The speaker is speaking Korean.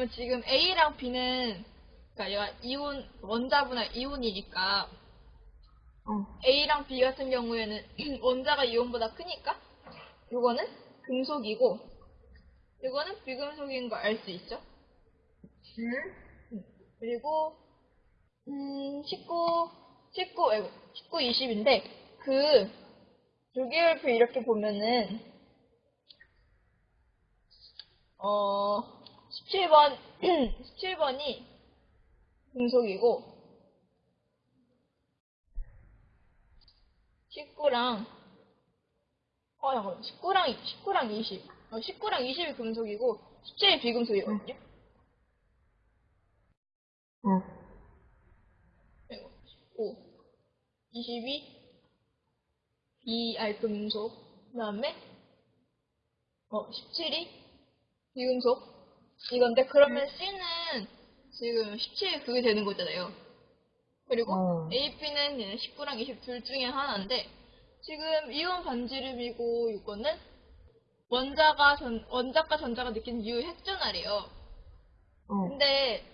왜냐면 지금 A랑 B는 그러니까 얘가 이온 원자분할 이온이니까 어. A랑 B 같은 경우에는 원자가 이온보다 크니까 이거는 금속이고 이거는 비금속인 거 알 수 있죠? 응? 그리고 음 19, 19, 아이고 19, 20인데 그 조개열표 이렇게 보면은 어 17번 17번이 금속이고 19랑 어 잠깐만 19랑 19랑 20 어, 19랑 20이 금속이고 17이 비금속이거든요. 어. 그리고 19, 22, 이 알금속, 그 다음에, 어, 17이 비금속. 이건데, 그러면 C는 지금 17 그게 되는 거잖아요. 그리고 어. A, B는 얘는 19랑 20 둘 중에 하나인데, 지금 이온 반지름이고, 이거는 원자가 전, 원자과 전자가 느끼는 유 핵전알이에요. 어. 근데